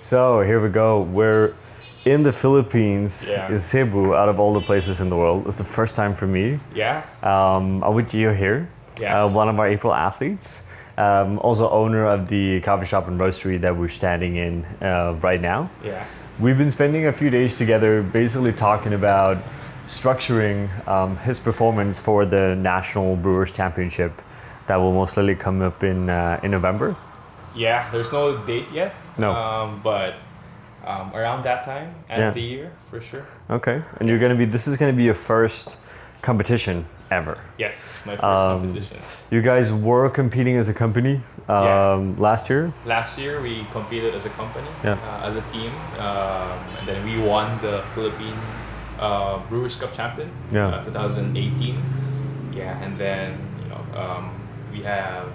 So here we go. We're in the Philippines, Yeah. in Cebu, out of all the places in the world. It's the first time for me. Yeah. Um, I'm with Gio here, Yeah. uh, one of our April athletes, um, also owner of the coffee shop and roastery that we're standing in uh, right now. Yeah. We've been spending a few days together, basically talking about structuring um, his performance for the National Brewers Championship that will most likely come up in uh, in November. Yeah. There's no date yet. No. Um, but um, around that time, end Yeah. of the year, for sure. Okay, and you're gonna be. This is gonna be your first competition ever. Yes, my first Um, competition. You guys were competing as a company um, Yeah. last year. Last year, we competed as a company, Yeah. uh, as a team, um, and then we won the Philippine uh, Brewers Cup champion, Yeah. uh, 2018. Yeah, and then you know um, we have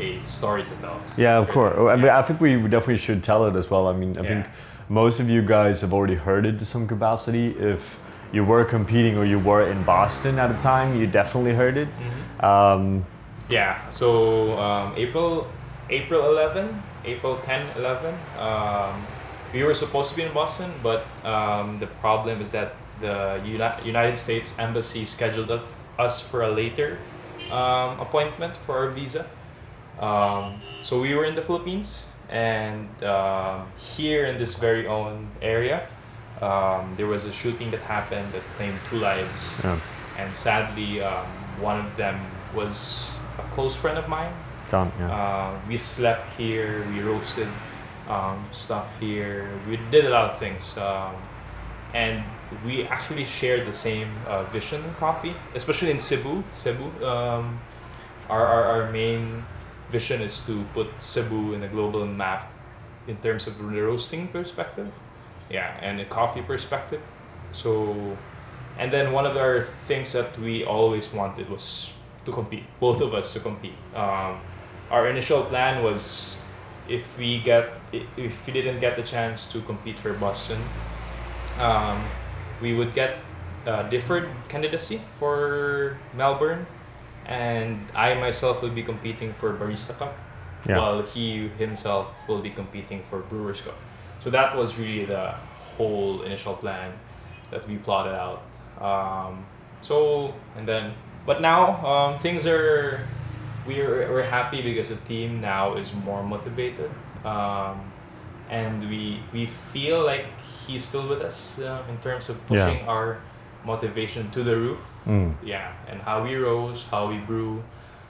a story to tell. Yeah, of course. I, mean, I think we definitely should tell it as well. I mean, I think most of you guys have already heard it to some capacity. If you were competing or you were in Boston at the time, you definitely heard it. Mm-hmm. Um, Yeah, so um, April April 11, April 10, 11, um, we were supposed to be in Boston, but um, the problem is that the Uni- United States Embassy scheduled us for a later um, appointment for our visa. Um, so we were in the Philippines, and um, here in this very own area, um, there was a shooting that happened that claimed two lives. Yeah, and sadly um, one of them was a close friend of mine. Done. Yeah. uh, we slept here we roasted um, stuff here. We did a lot of things um, and we actually shared the same uh, vision in coffee especially in cebu. Cebu um, our, our, our main vision is to put cebu in the global map in terms of the roasting perspective yeah and a coffee perspective so and then one of our things that we always wanted was to compete, both of us to compete. Um, our initial plan was if we get if we didn't get the chance to compete for Boston, um, we would get uh, deferred candidacy for Melbourne, and I myself will be competing for Barista Cup, Yeah. while he himself will be competing for Brewers Cup. So that was really the whole initial plan that we plotted out. Um, so and then, but now um, things are we're we're happy because the team now is more motivated, um, and we we feel like he's still with us uh, in terms of Yeah. pushing our motivation to the roof. Mm. Yeah, and how we rose, how we grew,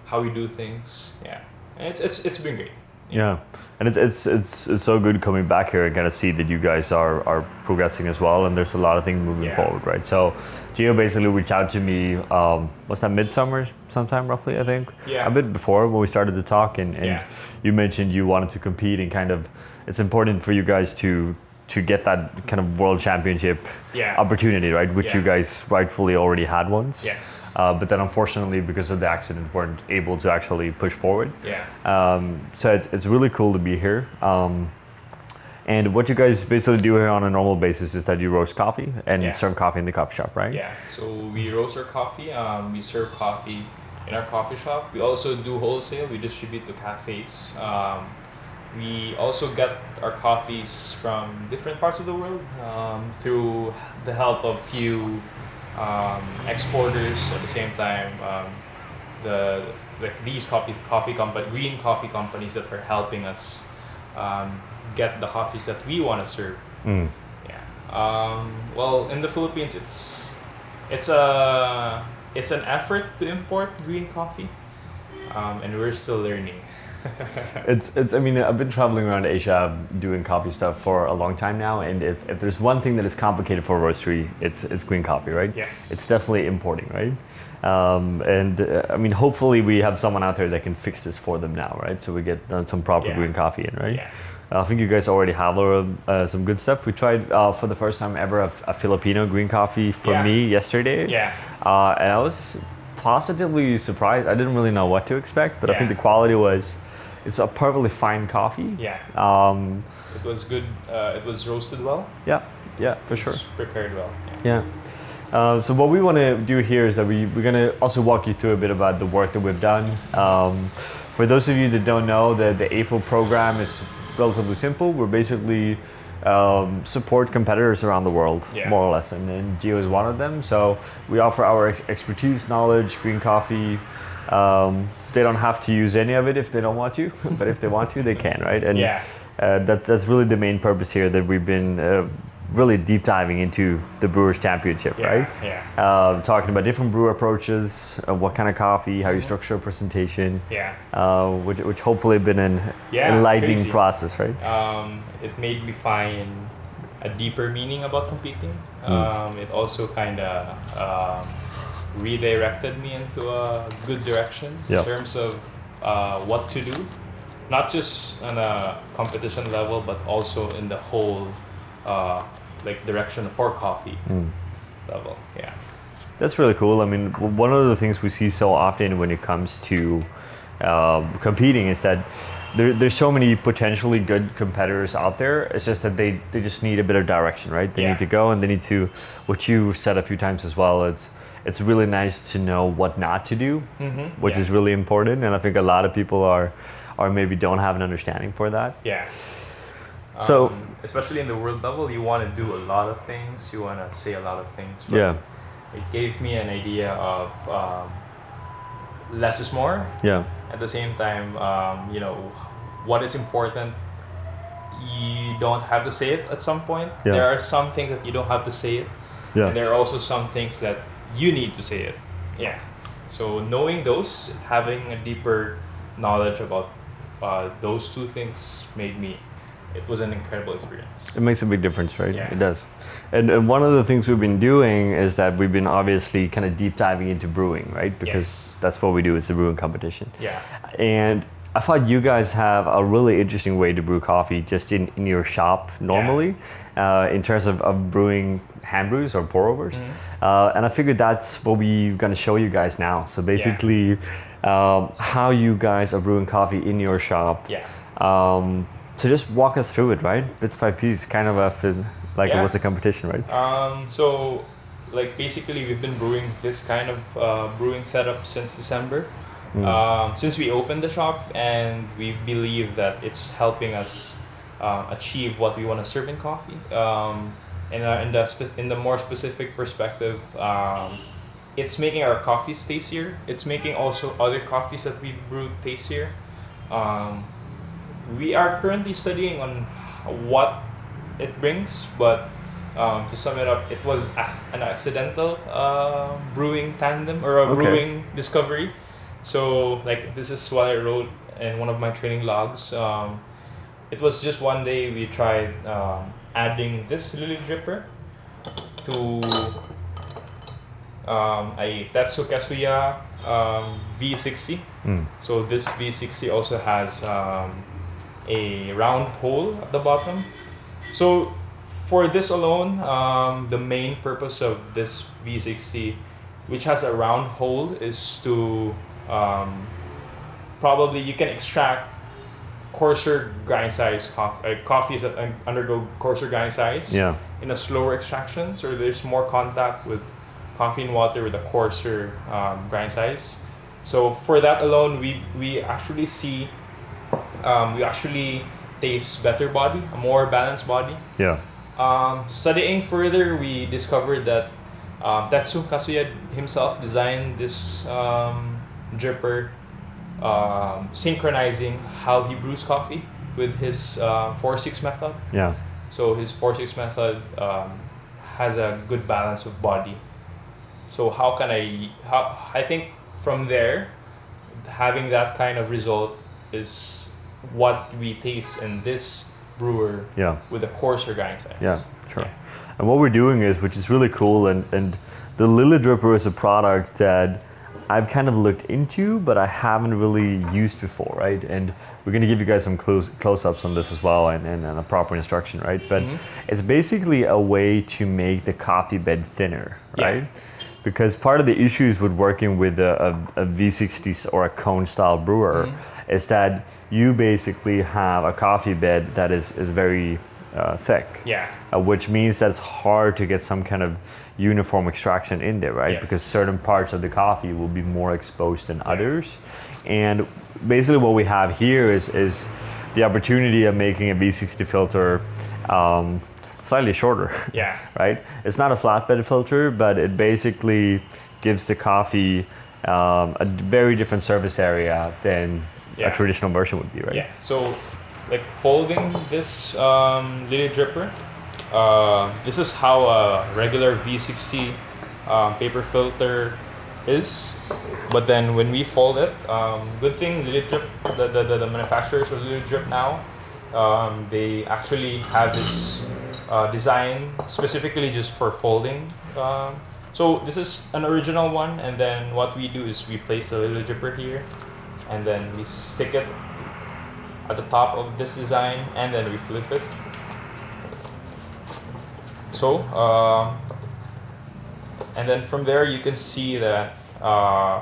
how we do things. Yeah, and it's it's it's been great. Yeah, and it's, it's it's it's so good coming back here and kind of see that you guys are are progressing as well, and there's a lot of things moving Yeah. forward, right? So, Gio basically reached out to me. Um, was that midsummer sometime roughly? I think. Yeah. A bit before when we started to talk, and, and Yeah. you mentioned you wanted to compete and kind of it's important for you guys to to get that kind of world championship Yeah. opportunity, right? Which you guys rightfully already had once. Yes. Uh, but then unfortunately, because of the accident, weren't able to actually push forward. Yeah. Um, so it's, it's really cool to be here. Um, and what you guys basically do here on a normal basis is that you roast coffee and Yeah. serve coffee in the coffee shop, right? Yeah, so we roast our coffee. Um, we serve coffee in our coffee shop. We also do wholesale. We distribute to cafes. Um, we also get our coffees from different parts of the world um, through the help of few um, exporters. At the same time, um, the like these coffee coffee company green coffee companies that are helping us um, get the coffees that we want to serve. Mm. Yeah. Um, well, in the Philippines, it's it's a it's an effort to import green coffee, um, and we're still learning. It's, it's, I mean, I've been traveling around Asia doing coffee stuff for a long time now. And if, if there's one thing that is complicated for a roastery, it's, it's green coffee, right? Yes. It's definitely importing, right? Um, and uh, I mean, hopefully we have someone out there that can fix this for them now, right? So we get uh, some proper Yeah. green coffee in, right? Yeah. I think you guys already have uh, uh, some good stuff. We tried uh, for the first time ever a, a Filipino green coffee for Yeah. me yesterday. Yeah. Uh, and I was positively surprised. I didn't really know what to expect, but I think the quality was, it's a perfectly fine coffee. Yeah. Um, It was good. Uh, it was roasted well. yeah. Yeah, for sure. Prepared well. Yeah. Yeah. Uh, so what we want to do here is that we, we're going to also walk you through a bit about the work that we've done. Um, for those of you that don't know, the, the April program is relatively simple. We're basically um, support competitors around the world, Yeah. more or less, and, and Gio is one of them. So we offer our ex- expertise, knowledge, green coffee. Um, they don't have to use any of it if they don't want to, but if they want to, they can, right? And Yeah. uh, that's that's really the main purpose here that we've been uh, really deep diving into the Brewers Championship, Yeah. right? Yeah. Uh, talking about different brewer approaches, uh, what kind of coffee, how you structure a presentation, Yeah. uh, which, which hopefully been an Yeah, enlightening crazy. process, right? Um, it made me find a deeper meaning about competing. Hmm. Um, it also kind of um, redirected me into a good direction Yeah. in terms of uh, what to do, not just on a competition level, but also in the whole uh, like direction for coffee Mm. level. Yeah. That's really cool. I mean, one of the things we see so often when it comes to um, competing is that there, there's so many potentially good competitors out there. It's just that they, they just need a bit of direction, right? They Yeah. need to go and they need to, what you said a few times as well, it's, it's really nice to know what not to do, Mm-hmm. which is really important. And I think a lot of people are, are maybe don't have an understanding for that. Yeah. So- Um, especially in the world level, you want to do a lot of things. You want to say a lot of things. but Yeah, It gave me an idea of um, less is more. yeah, At the same time, um, you know, what is important. You don't have to say it at some point. Yeah. There are some things that you don't have to say it, and yeah, there are also some things that you need to say it. Yeah. So knowing those, having a deeper knowledge about uh, those two things made me. It was an incredible experience. it makes a big difference, right? Yeah. It does. And, and one of the things we've been doing is that we've been obviously kind of deep diving into brewing, right? Because Yes. that's what we do. It's a brewing competition. Yeah. And I thought you guys have a really interesting way to brew coffee just in, in your shop normally, uh, in terms of, of brewing hand brews or pour overs. Mm-hmm. Uh, and I figured that's what we're going to show you guys now. So basically, um, how you guys are brewing coffee in your shop. Yeah. Um, so just walk us through it, right? Bits by piece, kind of a like it was a competition, right? Um, so, like basically, we've been brewing this kind of uh, brewing setup since December, Mm. um, since we opened the shop, and we believe that it's helping us uh, achieve what we want to serve in coffee. Um, and uh, in the spe- in the more specific perspective, um, it's making our coffees tastier. It's making also other coffees that we brew tastier. Um, we are currently studying on what it brings, but um, to sum it up, it was an accidental uh, brewing tandem or a Okay. brewing discovery. So, like, this is what I wrote in one of my training logs. Um, it was just one day we tried um, adding this lily dripper to um, a Tetsu Kasuya um, V60. Mm. So this V60 also has um, a round hole at the bottom. So for this alone, um, the main purpose of this V60, which has a round hole, is to um, probably you can extract coarser grind size coffee, uh, coffees that un- undergo coarser grind size Yeah. in a slower extraction. So there's more contact with coffee and water with a coarser um, grind size. So for that alone, we we actually see um, we actually taste better body, a more balanced body. Yeah. Um, studying further, we discovered that um, Tetsu Kasuya himself designed this um, dripper, um, synchronizing how he brews coffee with his uh, 4-6 method. Yeah. So his 4-6 method um, has a good balance of body. So how can I, how, I think from there, having that kind of result is what we taste in this brewer Yeah. with a coarser grind size. Yeah, sure. And what we're doing is, which is really cool, and, and the Lily Dripper is a product that I've kind of looked into, but I haven't really used before, right? And we're going to give you guys some close, close-ups on this as well and, and, and a proper instruction, right? But Mhm. it's basically a way to make the coffee bed thinner, Yeah. right? Because part of the issues with working with a, a, a V60 or a cone style brewer Mhm. is that you basically have a coffee bed that is, is very uh, thick Yeah. uh, which means that it's hard to get some kind of uniform extraction in there, right? Yes. Because certain parts of the coffee will be more exposed than others. And basically, what we have here is is the opportunity of making a V60 filter um, slightly shorter. Yeah. right? It's not a flatbed filter, but it basically gives the coffee um, a very different surface area than Yeah. a traditional version would be, right? Yeah. So, like folding this um, dripper, uh, this is how a regular V60 um, paper filter is. But then when we fold it, um, good thing Lily Drip, the, the, the, the manufacturers of Lily Drip now, um, they actually have this uh, design specifically just for folding. Um, so this is an original one, and then what we do is we place the Lily Dripper here, and then we stick it at the top of this design, and then we flip it. So, um, and then from there you can see that uh,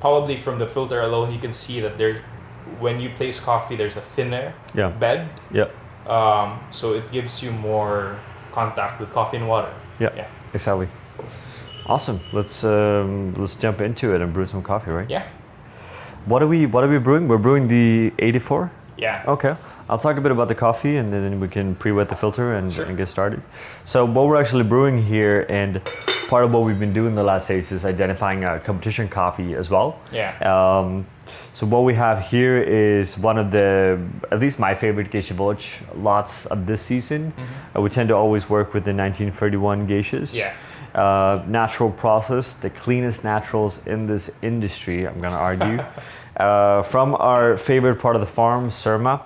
probably from the filter alone you can see that there, when you place coffee, there's a thinner Yeah. bed, Yeah. um, so it gives you more contact with coffee and water. Yeah. Yeah. Exactly. Awesome. Let's um, let's jump into it and brew some coffee, right? Yeah. What are we What are we brewing? We're brewing the 84. Yeah. Okay. I'll talk a bit about the coffee and then we can pre-wet the filter and, Sure. and get started. So what we're actually brewing here and part of what we've been doing the last days is identifying a competition coffee as well. Yeah. Um, so what we have here is one of the, at least my favorite Geisha Village lots of this season. Uh, we tend to always work with the 1931 geishas. Yeah. Uh, natural process, the cleanest naturals in this industry, I'm gonna argue. uh, from our favorite part of the farm, Surma.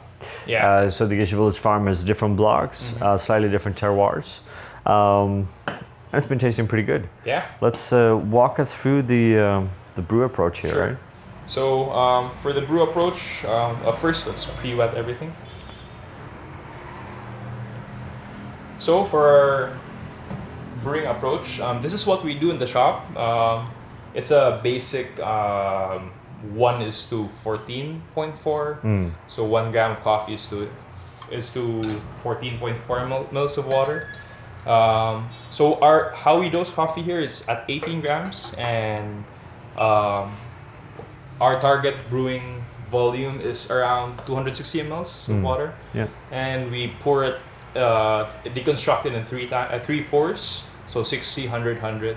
Yeah. Uh, so the Geisha Village farm has different blocks, uh, slightly different terroirs. Um, and it's been tasting pretty good. yeah. Let's uh, walk us through the um, the brew approach here, Sure. right? So um, for the brew approach, um, uh, first let's pre-wet everything. So for our brewing approach, um, this is what we do in the shop. Um, it's a basic um, one is to fourteen point four. Mm. So one gram of coffee is to is to fourteen point four mil- mils of water. Um, so our how we dose coffee here is at eighteen grams, and um, our target brewing volume is around two hundred sixty mls of Mm. water, Yeah. and we pour it uh, deconstruct it in three uh, three pours, so 60, 100, 100.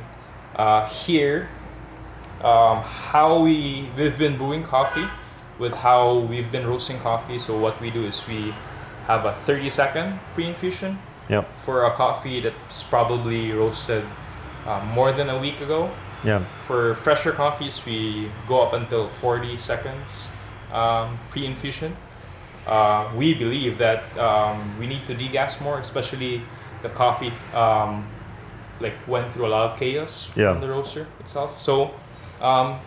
Uh, here, um, how we we've been brewing coffee with how we've been roasting coffee. So what we do is we have a 30 second pre-infusion Yep. for a coffee that's probably roasted uh, more than a week ago. Yeah. For fresher coffees, we go up until 40 seconds um, pre-infusion. Uh, we believe that um, we need to degas more, especially the coffee um, like went through a lot of chaos Yeah. from the roaster itself. So um,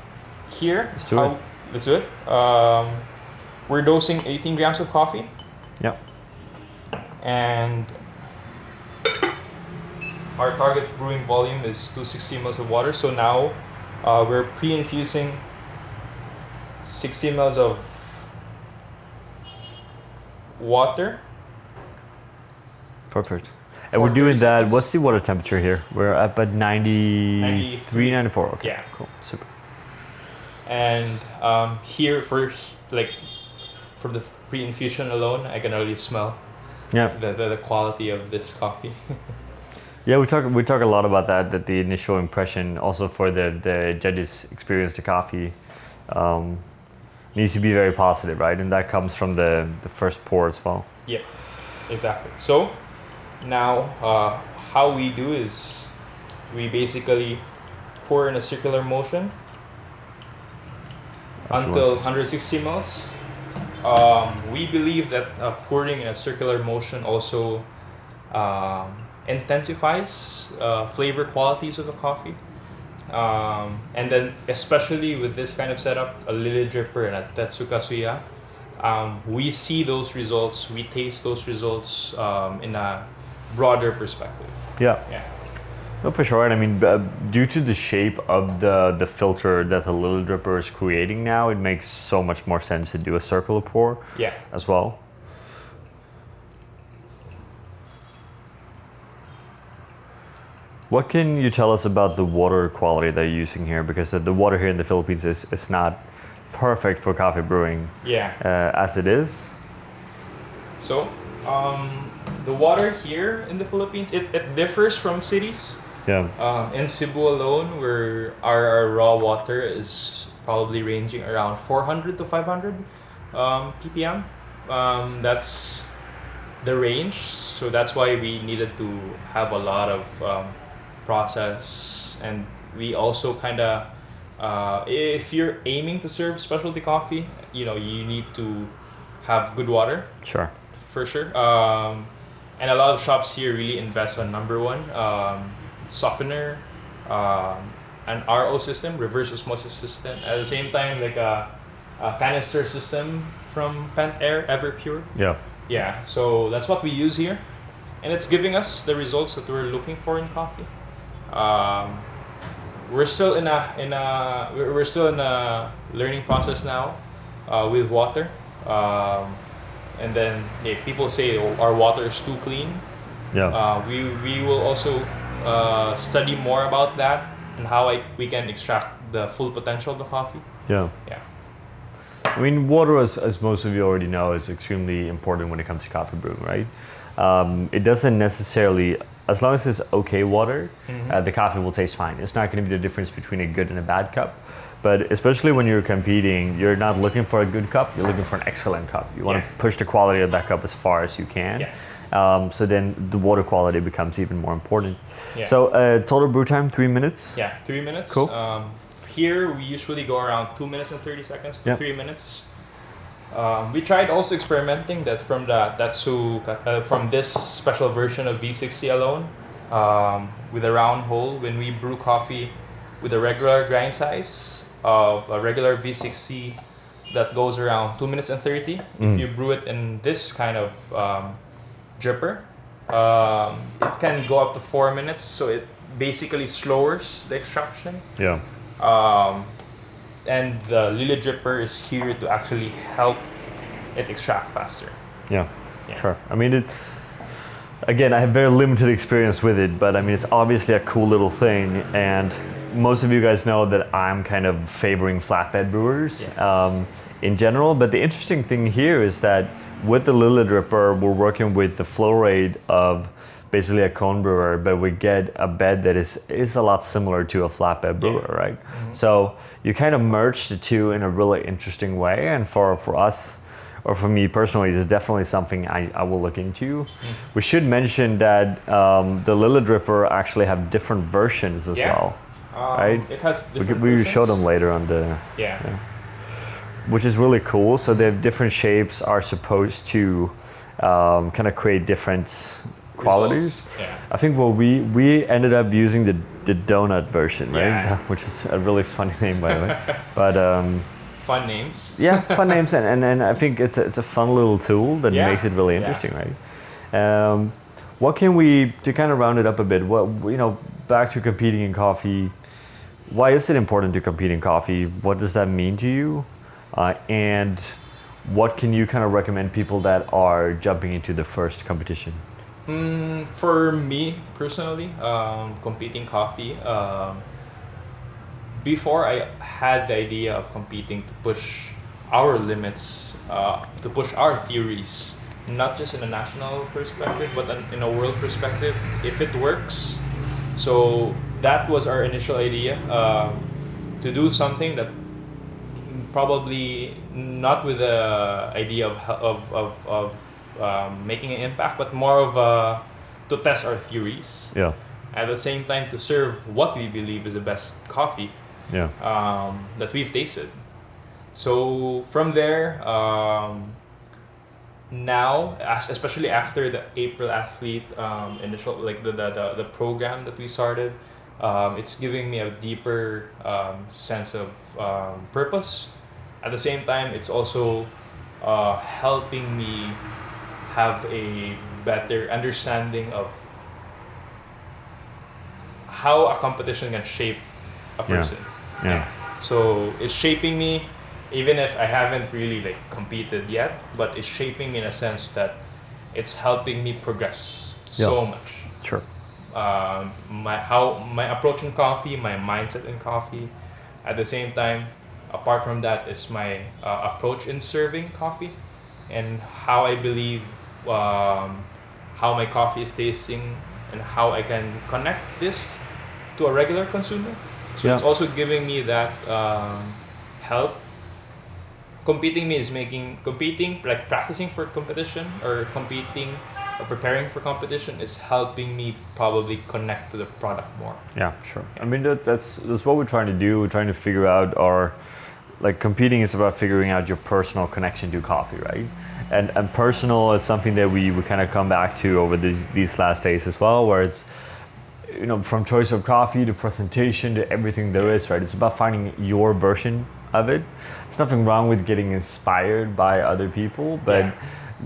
here, Let's do how- it. Let's do it. Um, we're dosing 18 grams of coffee Yeah. and our target brewing volume is 260 ml of water. So now uh, we're pre-infusing 60 ml of water. Perfect. And we're doing that. What's the water temperature here? We're up at 93, 93. 94. Okay. Yeah. Cool. Super. And um, here for like from the pre-infusion alone, I can already smell Yeah. the, the, the quality of this coffee. Yeah, we talk we talk a lot about that. That the initial impression, also for the the judges' experience the coffee, um, needs to be very positive, right? And that comes from the the first pour as well. Yeah, exactly. So now, uh, how we do is we basically pour in a circular motion until 160 mils. Um, we believe that uh, pouring in a circular motion also um, intensifies uh, flavor qualities of the coffee. Um, and then, especially with this kind of setup, a lily dripper and a Tetsu Kasuya, um, we see those results, we taste those results um, in a broader perspective. Yeah. Yeah. No, for sure. And I mean, uh, due to the shape of the, the filter that the Lily dripper is creating now, it makes so much more sense to do a circular pour yeah. as well. What can you tell us about the water quality that you're using here? Because the, the water here in the Philippines is, is not perfect for coffee brewing yeah. Uh, as it is. So, um, the water here in the Philippines, it, it differs from cities. Yeah. Um, in Cebu alone, where our, our raw water is probably ranging around 400 to 500 um, ppm. Um, that's the range. So that's why we needed to have a lot of um, process, and we also kind of, uh, if you're aiming to serve specialty coffee, you know, you need to have good water Sure. for sure. And a lot of shops here really invest on number one um, softener, um, an RO system, reverse osmosis system. At the same time, like a, a canister system from Pentair Everpure. Yeah. Yeah, so that's what we use here, and it's giving us the results that we're looking for in coffee. Um, we're still in a in a we're we're still in a learning process now uh, with water. Um, and then yeah, people say oh, our water is too clean. Yeah. Uh, we we will also uh, study more about that and how I, we can extract the full potential of the coffee. yeah. Yeah. I mean, water, as, as most of you already know, is extremely important when it comes to coffee brewing, right? Um, it doesn't necessarily, as long as it's okay water, uh, the coffee will taste fine. It's not going to be the difference between a good and a bad cup. But especially when you're competing, you're not looking for a good cup, you're looking for an excellent cup. You want Yeah. to push the quality of that cup as far as you can. Yes. Um, so then the water quality becomes even more important. Yeah. So uh, total brew time, three minutes. Yeah, three minutes. Cool. Um, here we usually go around two minutes and thirty seconds to Yep. three minutes. Um, we tried also experimenting that from the Tetsu uh, from this special version of V60 alone um, with a round hole when we brew coffee with a regular grind size of a regular V60 that goes around two minutes and 30 Mm. if you brew it in this kind of um, dripper um, it can go up to four minutes so it basically slows the extraction Yeah. um, and the Lily dripper is here to actually help it extract faster. Yeah, Yeah. sure. I mean, it, again, I have very limited experience with it, but I mean, it's obviously a cool little thing. And most of you guys know that I'm kind of favoring flatbed brewers Yes. um, in general. But the interesting thing here is that with the Lily Dripper, we're working with the flow rate of basically a cone brewer, but we get a bed that is is a lot similar to a flatbed brewer, right? So you kind of merge the two in a really interesting way. And for for us, or for me personally, it's definitely something I, I will look into. We should mention that um, the Lily Dripper actually have different versions as Yeah. well. Um, Right. It has We, we will show them later on the, Yeah. which is really cool. So they have different shapes are supposed to um, kind of create different qualities. Yeah. I think well we we ended up using the the donut version, right? Yeah. Which is a really funny name by the way. But um, Fun names. yeah, fun names, and, and, and I think it's a, it's a fun little tool that Yeah. makes it really Yeah. interesting, right? Um, what can we to kind of round it up a bit? What you know, back to competing in coffee. Why is it important to compete in coffee? What does that mean to you? Uh, and what can you kind of recommend people that are jumping into the first competition? Mm, for me personally, um, competing coffee. Um, before I had the idea of competing to push our limits, uh, to push our theories, not just in a national perspective, but in a world perspective. If it works, so that was our initial idea um, to do something that probably not with the idea of of of, of um, making an impact, but more of a, to test our theories. Yeah, At the same time, to serve what we believe is the best coffee yeah, um, that we've tasted. So from there, um, now, as, especially after the April athlete um, initial, like the, the, the, the program that we started, um, it's giving me a deeper um, sense of um, purpose. At the same time, it's also uh, helping me have a better understanding of how a competition can shape a person. yeah, yeah. So it's shaping me, even if I haven't really like competed yet, but it's shaping me in a sense that it's helping me progress so much. sure. Um, my how my approach in coffee, my mindset in coffee. At the same time, apart from that, is my uh, approach in serving coffee, and how I believe um, how my coffee is tasting and how I can connect this to a regular consumer. So it's also giving me that um, help. Competing me is making competing like practicing for competition or competing Uh, preparing for competition is helping me probably connect to the product more. Yeah, sure. I mean, that, that's that's what we're trying to do. We're trying to figure out our, like, competing is about figuring out your personal connection to coffee, right? And and personal is something that we we kind of come back to over these these last days as well, where it's, you know, from choice of coffee to presentation to everything there is, right? It's about finding your version of it. There's nothing wrong with getting inspired by other people, but Yeah.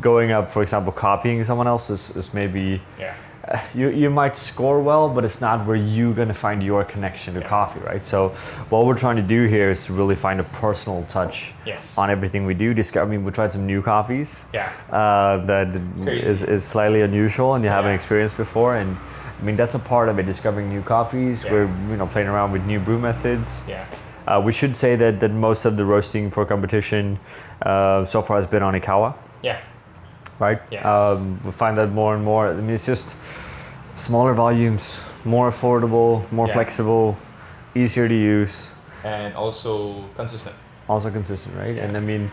Going up, for example, copying someone else is, is maybe Yeah. uh, you, you might score well, but it's not where you're gonna find your connection to Yeah. coffee, right? So what we're trying to do here is to really find a personal touch Yes. on everything we do. Discover, I mean, we tried some new coffees Yeah. uh, that Crazy. is, is slightly unusual and you haven't experienced before. And I mean, that's a part of it, discovering new coffees. Yeah. We're you know playing around with new brew methods. Yeah. Uh, we should say that, that most of the roasting for competition uh, so far has been on Ikawa Yeah. Right? Yes. Um, we find that more and more. I mean, it's just smaller volumes, more affordable, more Yeah. flexible, easier to use, And also consistent. also consistent, right? And I mean,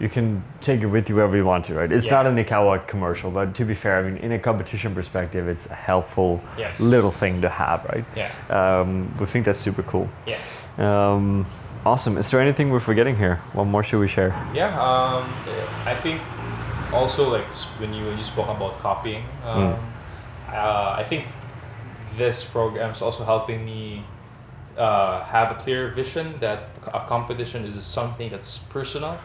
you can take it with you wherever you want to, right? It's Yeah. not an Ikawa commercial, but to be fair, I mean, in a competition perspective, it's a helpful Yes. little thing to have, right? Yeah. Um, we think that's super cool. Yeah. Um, awesome. Is there anything we're forgetting here? What more should we share? Yeah, um, I think also like when you when you spoke about copying, um, uh, I think this program is also helping me uh, have a clear vision that a competition is something that's personal.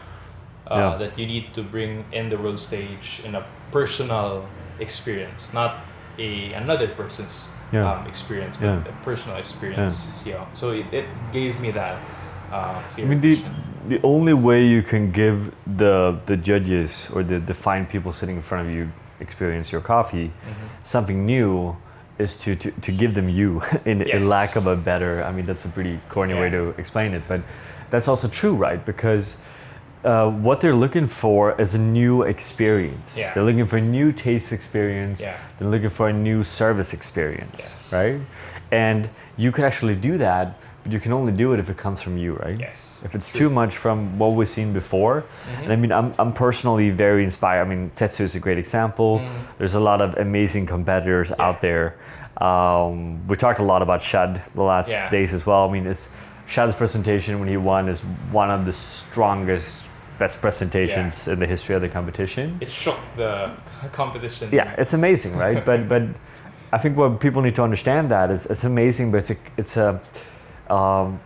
Uh, Yeah. That you need to bring in the world stage in a personal experience, not a another person's Yeah. um, experience, but Yeah. a personal experience. Yeah. So it, it gave me that. Uh, I clear mean, the, vision. The only way you can give the the judges or the, the fine people sitting in front of you experience your coffee Mhm. something new is to, to, to give them you in, in lack of a better i mean that's a pretty corny way to explain it but that's also true right because uh, what they're looking for is a new experience Yeah. they're looking for a new taste experience Yeah. they're looking for a new service experience Yes. right and you can actually do that but you can only do it if it comes from you right Yes. if it's True. too much from what we've seen before, Mhm. and I mean, I'm, I'm personally very inspired. I mean, Tetsu is a great example. Mm. There's a lot of amazing competitors Yeah. out there. Um, we talked a lot about Shad the last Yeah. days as well. I mean, it's Shad's presentation when he won is one of the strongest, best presentations in the history of the competition. it shook the competition. Yeah, it's amazing, right? but but I think what people need to understand that is it's amazing, but it's a it's a um,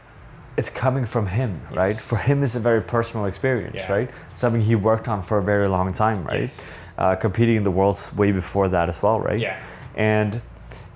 it's coming from him, right? For him, it's a very personal experience, Yeah. right? Something he worked on for a very long time, right? Yes. Uh, competing in the worlds way before that as well, right? Yeah. And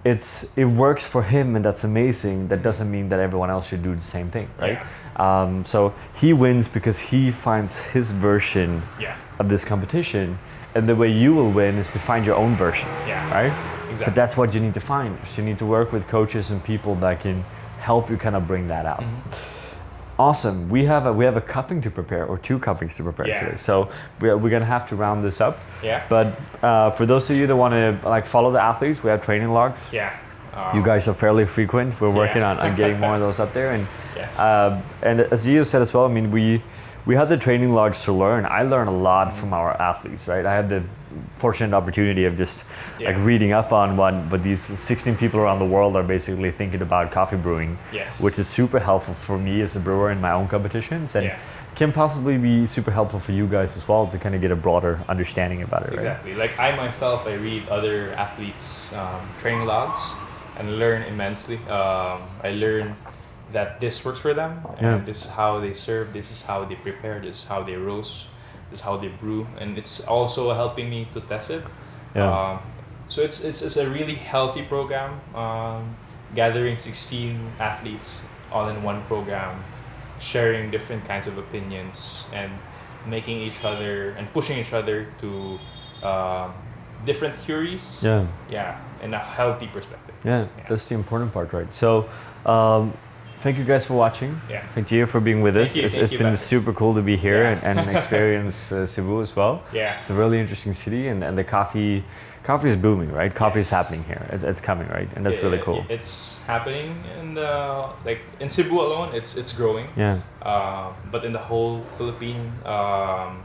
it's it works for him, and that's amazing. That doesn't mean that everyone else should do the same thing, right? Um, so he wins because he finds his version Yeah. of this competition and the way you will win is to find your own version Yeah. right so that's what you need to find so you need to work with coaches and people that can help you kind of bring that out Mm-hmm. awesome we have a we have a cupping to prepare or two cuppings to prepare Yeah. today so we're, we're gonna have to round this up Yeah. but uh, for those of you that want to like follow the athletes we have training logs Yeah. you Um, guys are fairly frequent we're working Yeah. on, on getting more of those up there and Yes. uh, and as you said as well, I mean, we we had the training logs to learn. I learn a lot from our athletes, right? I had the fortunate opportunity of just like reading up on one, but these 16 people around the world are basically thinking about coffee brewing, Yes. which is super helpful for me as a brewer in my own competitions, and Yeah. can possibly be super helpful for you guys as well to kind of get a broader understanding about it, right? Exactly. Like I myself, I read other athletes' um, training logs and learn immensely. Um, I learn that this works for them, and Yeah. this is how they serve, this is how they prepare, this is how they roast, this is how they brew, and it's also helping me to test it. Yeah. Um, so it's, it's it's a really healthy program, um, gathering 16 athletes all in one program, sharing different kinds of opinions and making each other and pushing each other to um, different theories. Yeah. Yeah, in a healthy perspective. Yeah, Yeah. that's the important part, right? So, um, thank you guys for watching. Yeah. Thank you for being with Thank us. you, it's it's been super cool to be here Yeah. and, and experience uh, Cebu as well. Yeah. It's a really interesting city, and, and the coffee coffee is booming, right? Coffee is happening here. It, it's coming, right? And that's It- really it- cool. It's happening in the like in Cebu alone. It's it's growing. yeah. Uh, but in the whole Philippine um,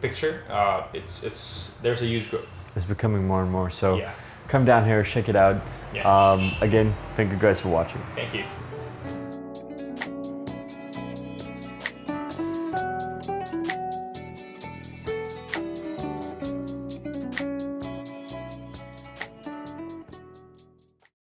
picture, uh, it's it's there's a huge growth. It's becoming more and more. So Yeah. come down here, check it out. Yes. Um, again, thank you guys for watching. Thank you.